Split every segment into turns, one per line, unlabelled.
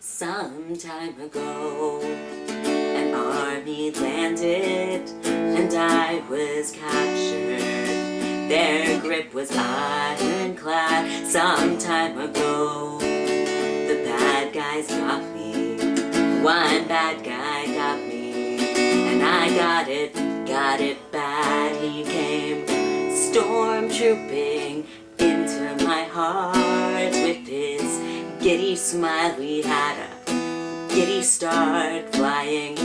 some time ago. An army landed and I was captured. Their grip was ironclad some time ago. The bad guys got me, one bad guy got me, and I got it, got it bad. He came stormtrooping into my heart giddy smile. We had a giddy start flying.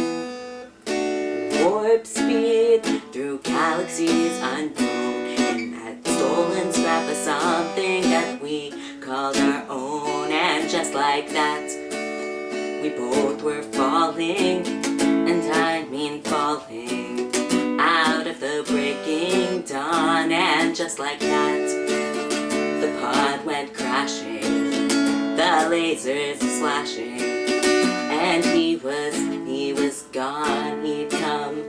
Warp speed through galaxies unknown in that stolen scrap of something that we called our own. And just like that we both were falling and I mean falling out of the breaking dawn. And just like that the pod went crashing lasers slashing. And he was he was gone. He'd come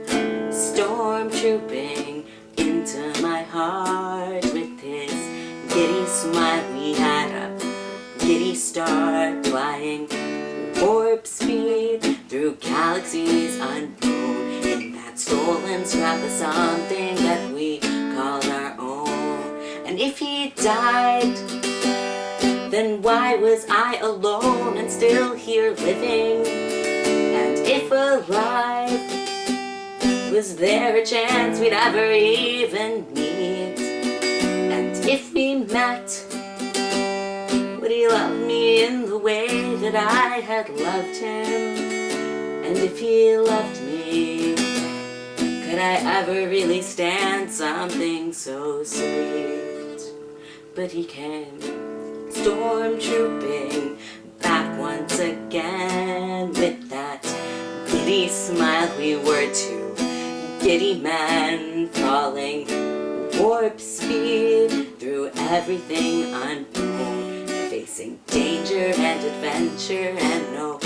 stormtrooping into my heart with his giddy smile. We had a giddy start flying warp speed through galaxies unknown in that stolen scrap of something that we called our own. And if he died then why was I alone and still here living and if alive was there a chance we'd ever even meet and if we met would he love me in the way that I had loved him? And if he loved me, could I ever really stand something so sweet? But he came stormtrooping back once again with that giddy smile. We were two giddy men falling warp speed through everything unknown facing danger and adventure and no